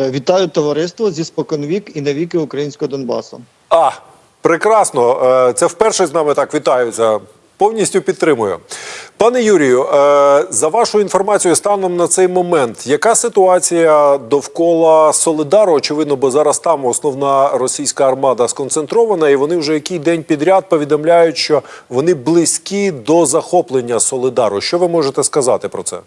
Е, Вітаю товариство зі споконвік і навіки українського Донбасу. А, прекрасно. Е, Це вперше з нами так вітаються. Повністю підтримую. Пане Юрію, е, за вашою інформацією, станом на цей момент, яка ситуація довкола Солидару? Очевидно, бо зараз там основна російська армада сконцентрована, і вони вже який день підряд повідомляють, що вони близькі до захоплення Солидару. Що ви можете сказати про це?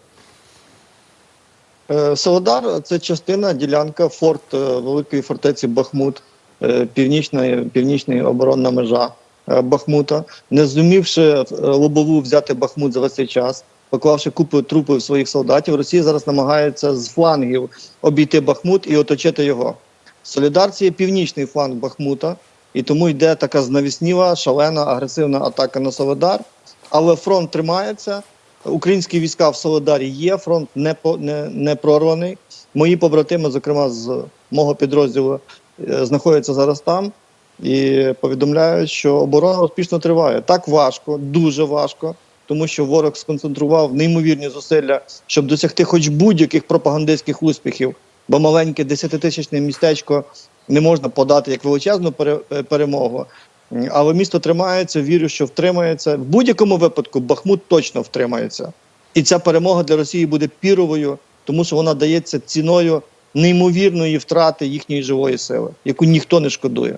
Е, Солодар це частина ділянка форт е, великої фортеці Бахмут, е, північна, оборонна межа Бахмута. Не зумівши лобову взяти Бахмут за весь цей час, поклавши купу трупів своїх солдатів, Росія зараз намагається з флангів обійти Бахмут і оточити його. Солідар це є північний фланг Бахмута, і тому йде така знавісніва, шалена, агресивна атака на Солидар. Але фронт тримається. Українські війська в Солидарі є, фронт не, по, не, не прорваний. Мої побратими, зокрема з мого підрозділу, е, знаходяться зараз там і повідомляють, що оборона успішно триває. Так важко, дуже важко, тому що ворог сконцентрував неймовірні зусилля, щоб досягти хоч будь-яких пропагандистських успіхів, бо маленьке десятитисячне містечко не можна подати як величезну пере- перемогу. Але місто тримається, вірю, що втримається. В будь-якому випадку Бахмут точно втримається. І ця перемога для Росії буде піровою, тому що вона дається ціною неймовірної втрати їхньої живої сили, яку ніхто не шкодує.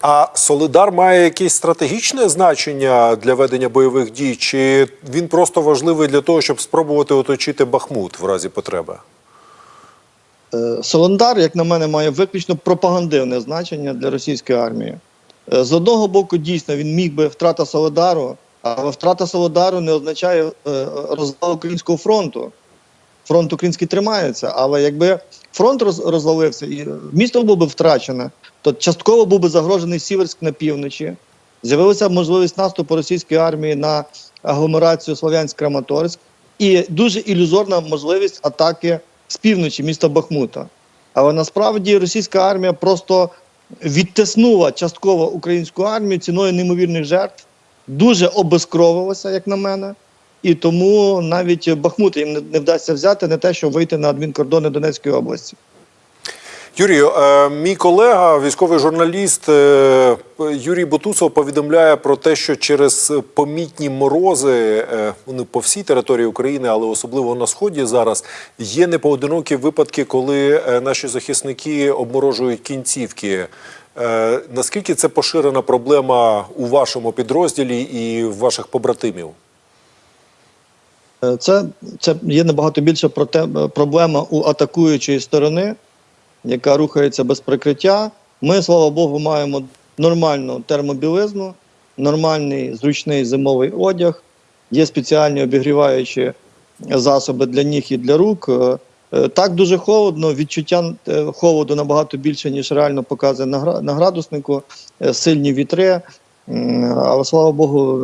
А Солидар має якесь стратегічне значення для ведення бойових дій, чи він просто важливий для того, щоб спробувати оточити Бахмут в разі потреби? Е, Солондар, як на мене, має виключно пропагандивне значення для російської армії. Е, З одного боку, дійсно, він міг би втрата Солодару, але втрата Солодару не означає е, розвал українського фронту. Фронт український тримається, але якби фронт роз- розвалився і місто було б втрачене, то частково був би загрожений Сіверськ на півночі. З'явилася можливість наступу російської армії на агломерацію Слов'янськ-Краматорськ і дуже ілюзорна можливість атаки з півночі міста Бахмута. Але насправді російська армія просто відтиснула частково українську армію ціною неймовірних жертв, дуже обезкровилася, як на мене. І тому навіть Бахмут їм не, вдасться взяти не те, що вийти на адмінкордони Донецької області. Юрію, е, мій колега, військовий журналіст е, Юрій Бутусов повідомляє про те, що через помітні морози е, вони по всій території України, але особливо на сході зараз є непоодинокі випадки, коли е, наші захисники обморожують кінцівки. Наскільки це поширена проблема у вашому підрозділі і ваших побратимів? Це, це є набагато більша проте- проблема у атакуючої сторони, яка рухається без прикриття. Ми, слава Богу, маємо нормальну термобілизну, нормальний зручний зимовий одяг, є спеціальні обігріваючі засоби для ніг і для рук. Е, е, Так дуже холодно, відчуття е, холоду набагато більше, ніж реально показує на гра- градуснику, сильні вітри. Але слава Богу,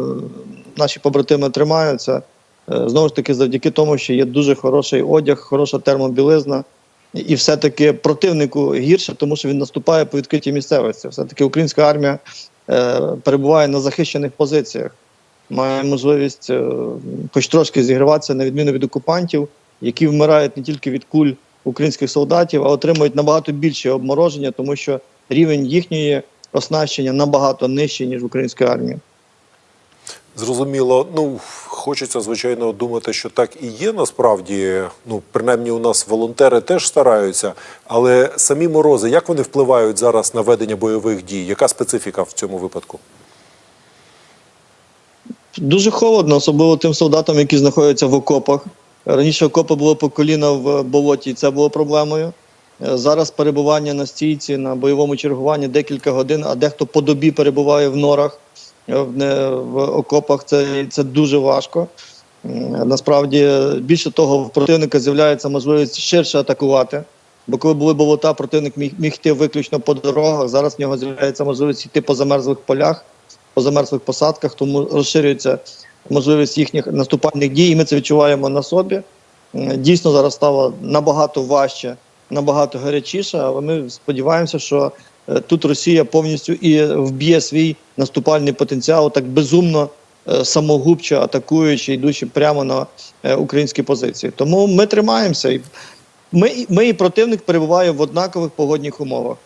наші побратими тримаються. Знову ж таки, завдяки тому, що є дуже хороший одяг, хороша термобілизна. І все-таки противнику гірше, тому що він наступає по відкритій місцевості. Все-таки українська армія е, перебуває на захищених позиціях, має можливість е, хоч трошки зігріватися на відміну від окупантів, які вмирають не тільки від куль українських солдатів, а отримують набагато більше обмороження, тому що рівень їхньої оснащення набагато нижчий, ніж в української армії. Зрозуміло. Ну хочеться звичайно думати, що так і є насправді. Ну, принаймні, у нас волонтери теж стараються. Але самі морози, як вони впливають зараз на ведення бойових дій? Яка специфіка в цьому випадку? Дуже холодно, особливо тим солдатам, які знаходяться в окопах. Раніше окопи були по коліна в болоті, це було проблемою. Е, Зараз перебування на стійці на бойовому чергуванні декілька годин, а дехто по добі перебуває в норах в, окопах. Це, це дуже важко. Насправді, е, більше того, в противника з'являється можливість ширше атакувати. Бо коли були болота, противник міг, міг йти виключно по дорогах. Зараз в нього з'являється можливість йти по замерзлих полях, по замерзлих посадках, тому розширюється можливість їхніх наступальних дій. І ми це відчуваємо на собі. Дійсно, зараз стало набагато важче, набагато гарячіше, але ми сподіваємося, що е, тут Росія повністю і вб'є свій наступальний потенціал так безумно, е, самогубче атакуючи, йдучи прямо на е, українські позиції. Тому ми тримаємося Ми, ми і противник перебуваємо в однакових погодних умовах.